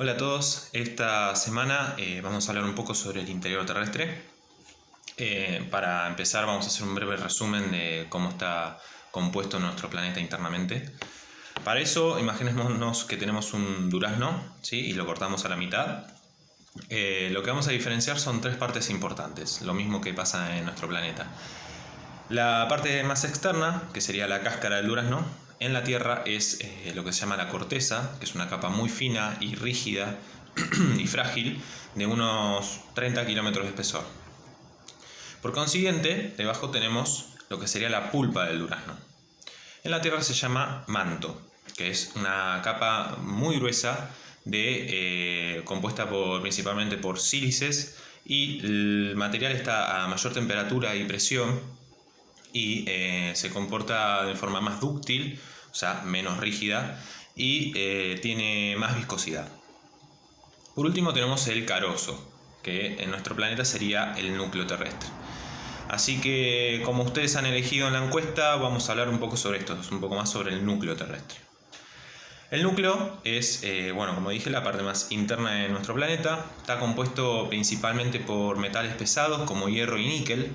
Hola a todos, esta semana eh, vamos a hablar un poco sobre el interior terrestre. Eh, para empezar vamos a hacer un breve resumen de cómo está compuesto nuestro planeta internamente. Para eso imaginémonos que tenemos un durazno ¿sí? y lo cortamos a la mitad. Eh, lo que vamos a diferenciar son tres partes importantes, lo mismo que pasa en nuestro planeta. La parte más externa, que sería la cáscara del durazno, en la Tierra es eh, lo que se llama la corteza, que es una capa muy fina y rígida y frágil de unos 30 kilómetros de espesor. Por consiguiente, debajo tenemos lo que sería la pulpa del durazno. En la Tierra se llama manto, que es una capa muy gruesa de, eh, compuesta principalmente por sílices y el material está a mayor temperatura y presión y eh, se comporta de forma más dúctil, o sea, menos rígida y eh, tiene más viscosidad. Por último tenemos el carozo, que en nuestro planeta sería el núcleo terrestre. Así que como ustedes han elegido en la encuesta, vamos a hablar un poco sobre esto, un poco más sobre el núcleo terrestre. El núcleo es, eh, bueno, como dije, la parte más interna de nuestro planeta. Está compuesto principalmente por metales pesados como hierro y níquel,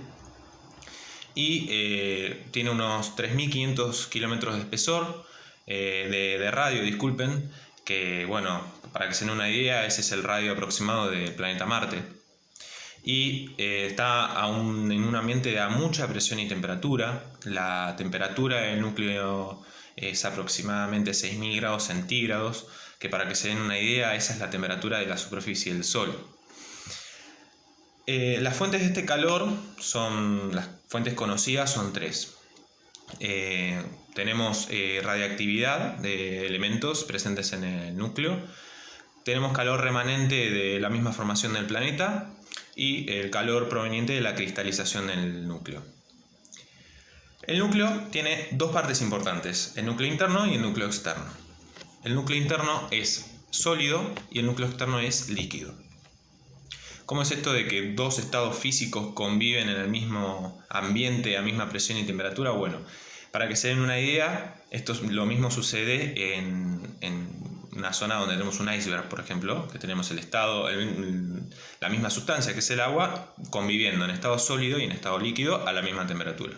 y eh, tiene unos 3.500 kilómetros de espesor, eh, de, radio, disculpen, que bueno, para que se den una idea, ese es el radio aproximado del planeta Marte. Y eh, está en un ambiente a mucha presión y temperatura. La temperatura del núcleo es aproximadamente 6.000 grados centígrados, que para que se den una idea, esa es la temperatura de la superficie del Sol. Eh, las fuentes de este calor son, las fuentes conocidas son tres. Eh, tenemos eh, radiactividad de elementos presentes en el núcleo, tenemos calor remanente de la misma formación del planeta y el calor proveniente de la cristalización del núcleo. El núcleo tiene dos partes importantes, el núcleo interno y el núcleo externo. El núcleo interno es sólido y el núcleo externo es líquido. ¿Cómo es esto de que dos estados físicos conviven en el mismo ambiente, a misma presión y temperatura? Bueno, para que se den una idea, esto lo mismo sucede en, una zona donde tenemos un iceberg, por ejemplo, que tenemos el estado, la misma sustancia que es el agua, conviviendo en estado sólido y en estado líquido a la misma temperatura.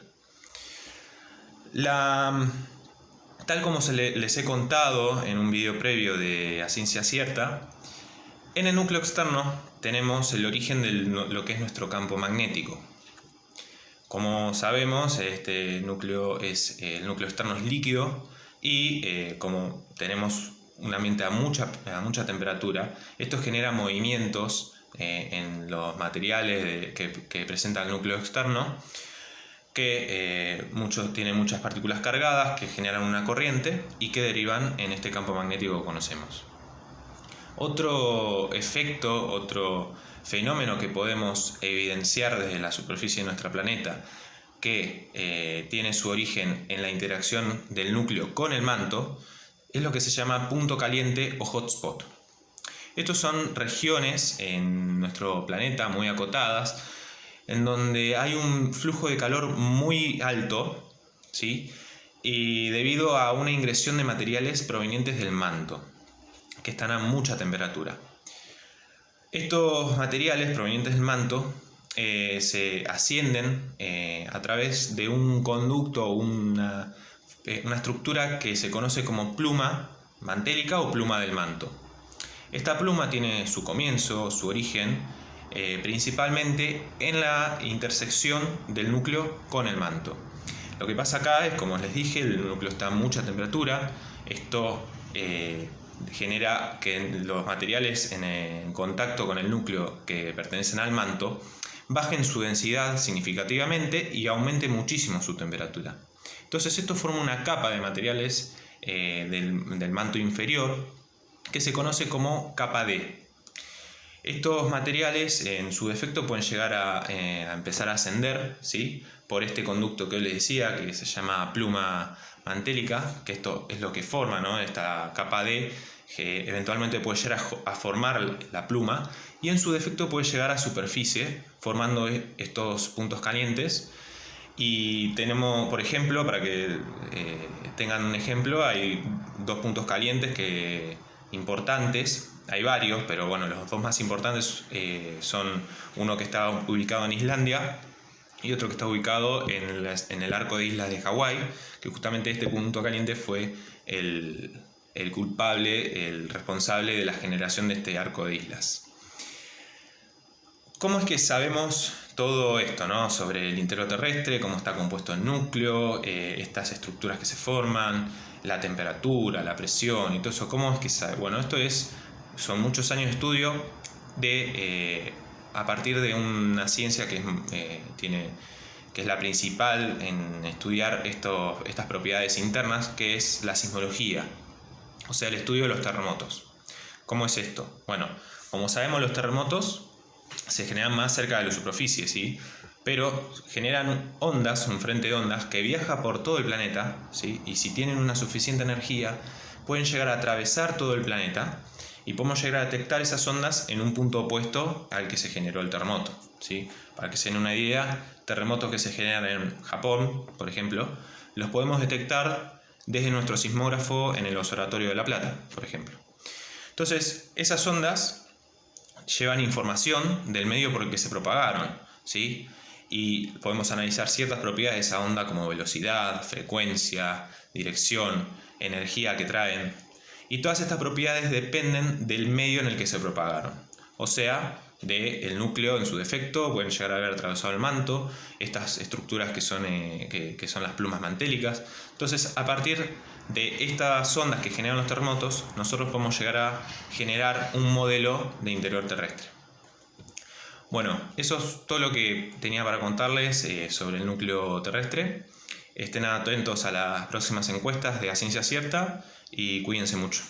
tal como se les he contado en un vídeo previo de A Ciencia Cierta, en el núcleo externo tenemos el origen de lo que es nuestro campo magnético. Como sabemos, este núcleo es, el núcleo externo es líquido y eh, como tenemos un ambiente a mucha, a mucha temperatura, esto genera movimientos eh, en los materiales que, presenta el núcleo externo que eh, muchos tienen muchas partículas cargadas que generan una corriente y que derivan en este campo magnético que conocemos. Otro efecto, otro fenómeno que podemos evidenciar desde la superficie de nuestro planeta que eh, tiene su origen en la interacción del núcleo con el manto es lo que se llama punto caliente o hotspot. Estos son regiones en nuestro planeta muy acotadas en donde hay un flujo de calor muy alto ¿sí? y debido a una ingresión de materiales provenientes del manto que están a mucha temperatura. Estos materiales provenientes del manto eh, se ascienden eh, a través de un conducto o una, eh, una estructura que se conoce como pluma mantélica o pluma del manto. Esta pluma tiene su comienzo, su origen, principalmente en la intersección del núcleo con el manto. Lo que pasa acá es, como les dije, el núcleo está a mucha temperatura, esto genera que los materiales en, contacto con el núcleo que pertenecen al manto bajen su densidad significativamente y aumente muchísimo su temperatura. Entonces esto forma una capa de materiales eh, del, manto inferior que se conoce como capa D. Estos materiales en su defecto pueden llegar a, eh, empezar a ascender ¿sí? por este conducto que les decía que se llama pluma mantélica, que esto es lo que forma ¿no? esta capa D, que eventualmente puede llegar a, formar la pluma y en su defecto puede llegar a superficie formando e, estos puntos calientes. Y tenemos, por ejemplo, para que eh, tengan un ejemplo, hay dos puntos calientes que importantes, hay varios, pero bueno, los dos más importantes eh, son uno que está ubicado en Islandia y otro que está ubicado en, en el arco de islas de Hawái, que justamente este punto caliente fue el, el culpable, el responsable de la generación de este arco de islas. ¿Cómo es que sabemos todo esto ¿no? sobre el interior terrestre, cómo está compuesto el núcleo, eh, estas estructuras que se forman, la temperatura, la presión y todo eso? ¿Cómo es que sabe? Bueno, esto es, son muchos años de estudio de, eh, a partir de una ciencia que, eh, tiene, que es la principal en estudiar estas propiedades internas, que es la sismología, o sea, el estudio de los terremotos. ¿Cómo es esto? Bueno, como sabemos los terremotos se generan más cerca de la superficie, ¿sí? pero generan ondas, un frente de ondas que viaja por todo el planeta, ¿sí? y si tienen una suficiente energía, pueden llegar a atravesar todo el planeta y podemos llegar a detectar esas ondas en un punto opuesto al que se generó el terremoto. ¿sí? Para que se den una idea, terremotos que se generan en Japón, por ejemplo, los podemos detectar desde nuestro sismógrafo en el Observatorio de La Plata, por ejemplo. Entonces, esas ondas llevan información del medio por el que se propagaron, ¿sí? Y podemos analizar ciertas propiedades de esa onda como velocidad, frecuencia, dirección, energía que traen. Y todas estas propiedades dependen del medio en el que se propagaron. O sea, del núcleo en su defecto, pueden llegar a haber atravesado el manto, estas estructuras que son, eh, que son las plumas mantélicas. Entonces, a partir de estas ondas que generan los terremotos, nosotros podemos llegar a generar un modelo de interior terrestre. Bueno, eso es todo lo que tenía para contarles eh, sobre el núcleo terrestre. Estén atentos a las próximas encuestas de A Ciencia Cierta y cuídense mucho.